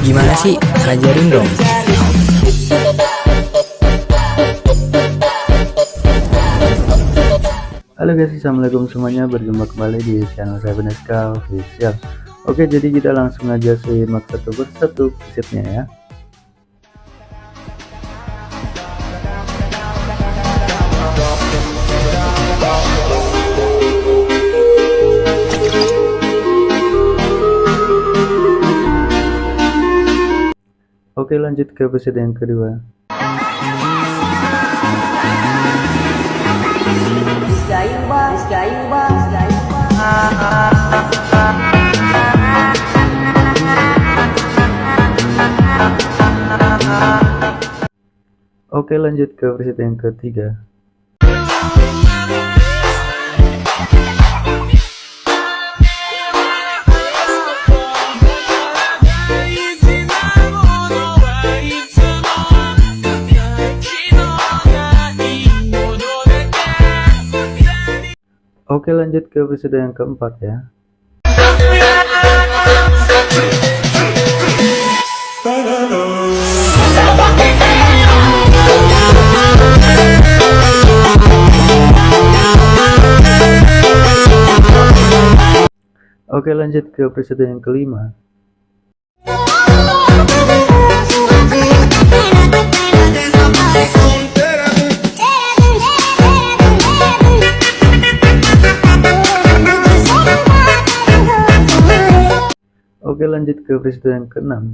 Gimana sih? Ajarin dong. Halo guys, assalamualaikum semuanya. Berjumpa kembali di channel saya Beneska Official. Oke, jadi kita langsung aja simak satu persatu presetnya ya. Oke lanjut ke preset yang kedua. Oke lanjut ke preset yang ketiga Oke lanjut ke episode yang keempat ya. Oke lanjut ke episode yang kelima lanjut ke episode yang keenam.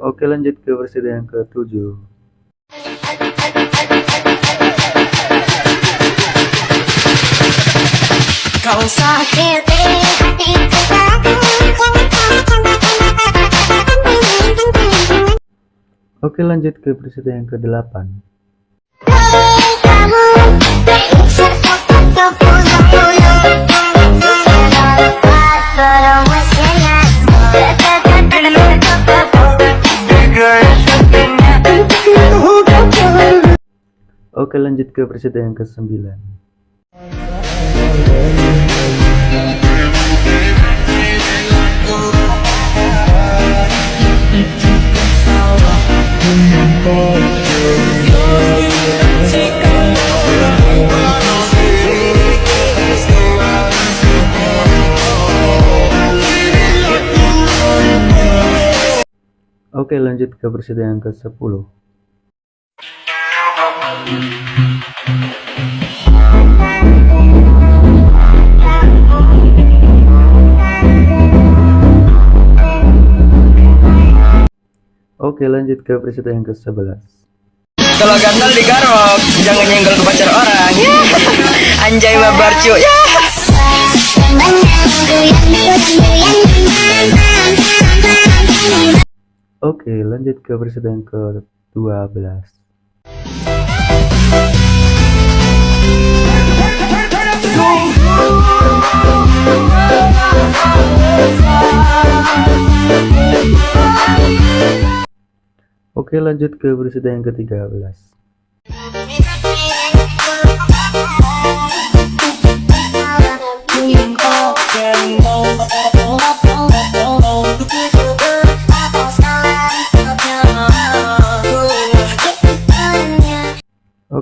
Oke lanjut ke episode yang ketujuh. Kau sakiti Oke lanjut ke episode yang ke-8 Oke lanjut ke episode yang ke-9 Oke lanjut ke episode yang ke-10 Oke lanjut ke episode yang ke-11 Kalau gatal digarok, jangan nyenggol ke pacar orang. Anjay babar cuy. Ya. Oke lanjut ke yang ke-12 Oke lanjut ke episode yang ke-13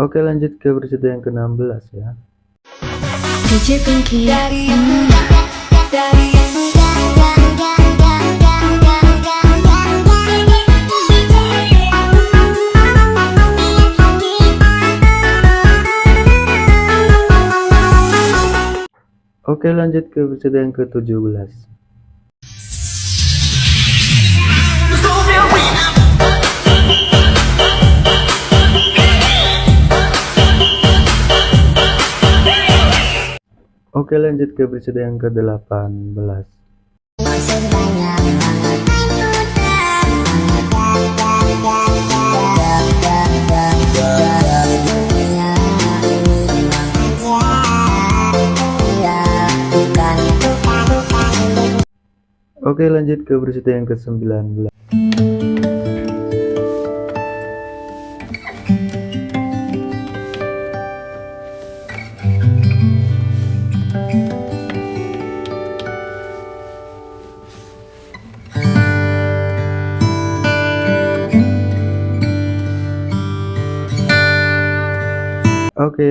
oke lanjut ke episode yang ke-16 ya. DJ Pinky Oke lanjut ke episode yang ke-17 Oke lanjut ke episode yang ke-18 Oke lanjut ke episode yang ke-19 Oke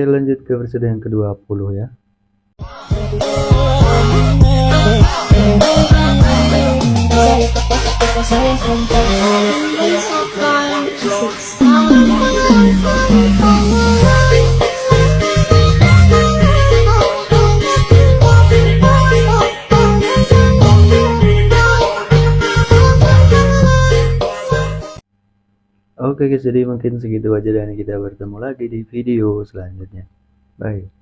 lanjut ke episode yang ke-20 ya Oke guys jadi mungkin segitu aja dan kita. Bertemu lagi di video selanjutnya. Bye